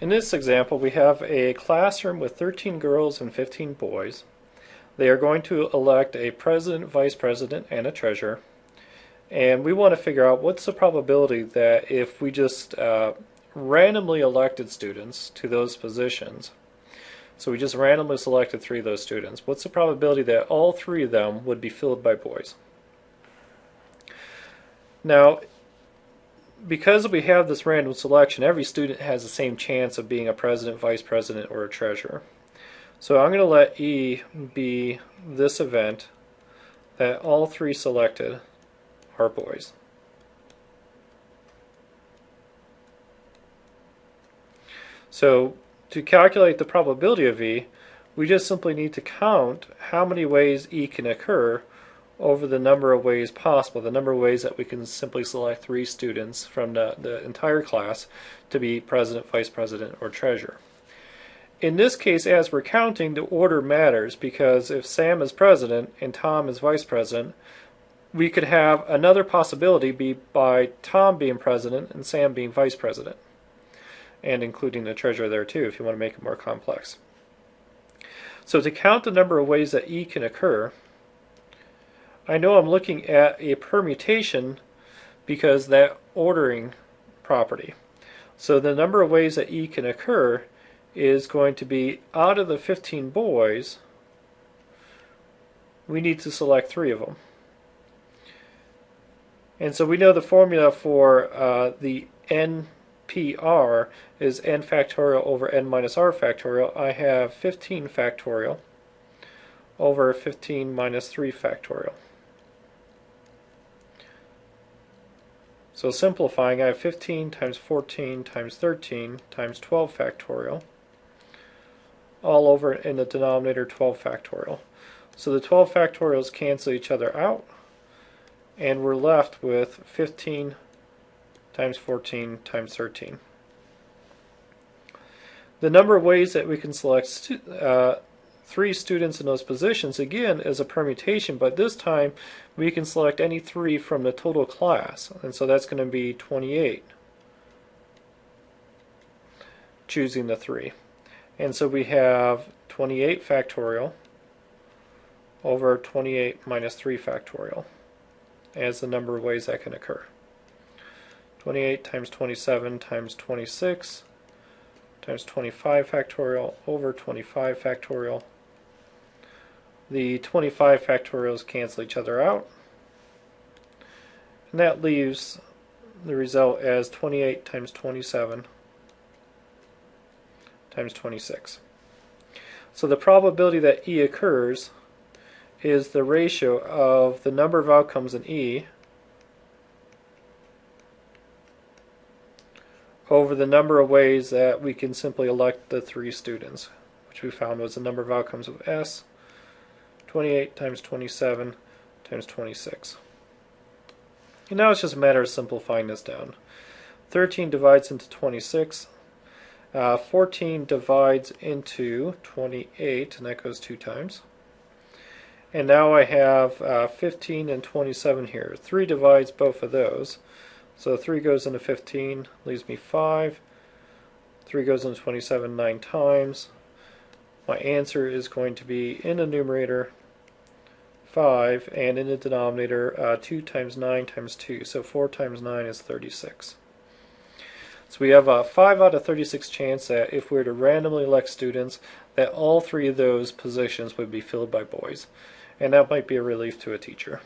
In this example, we have a classroom with 13 girls and 15 boys. They are going to elect a president, vice president, and a treasurer. And we want to figure out what's the probability that if we just uh, randomly elected students to those positions, so we just randomly selected three of those students, what's the probability that all three of them would be filled by boys? Now, because we have this random selection, every student has the same chance of being a president, vice president, or a treasurer. So I'm going to let E be this event that all three selected are boys. So to calculate the probability of E, we just simply need to count how many ways E can occur over the number of ways possible, the number of ways that we can simply select three students from the, the entire class to be president, vice president, or treasurer. In this case, as we're counting, the order matters because if Sam is president and Tom is vice president, we could have another possibility be by Tom being president and Sam being vice president, and including the treasurer there too if you want to make it more complex. So to count the number of ways that E can occur, I know I'm looking at a permutation because that ordering property. So the number of ways that E can occur is going to be out of the 15 boys, we need to select three of them. And so we know the formula for uh, the NPR is n factorial over n minus r factorial. I have 15 factorial over 15 minus 3 factorial. So simplifying, I have 15 times 14 times 13 times 12 factorial, all over in the denominator 12 factorial. So the 12 factorials cancel each other out, and we're left with 15 times 14 times 13. The number of ways that we can select uh, three students in those positions again is a permutation, but this time we can select any three from the total class, and so that's going to be 28, choosing the three. And so we have 28 factorial over 28 minus 3 factorial as the number of ways that can occur. 28 times 27 times 26 times 25 factorial over 25 factorial the 25 factorials cancel each other out. And that leaves the result as 28 times 27 times 26. So the probability that E occurs is the ratio of the number of outcomes in E over the number of ways that we can simply elect the three students, which we found was the number of outcomes of S 28 times 27 times 26. And now it's just a matter of simplifying this down. 13 divides into 26. Uh, 14 divides into 28, and that goes two times. And now I have uh, 15 and 27 here. 3 divides both of those. So 3 goes into 15, leaves me 5. 3 goes into 27 nine times. My answer is going to be in the numerator 5 and in the denominator uh, 2 times 9 times 2. So 4 times 9 is 36. So we have a 5 out of 36 chance that if we were to randomly elect students that all three of those positions would be filled by boys. And that might be a relief to a teacher.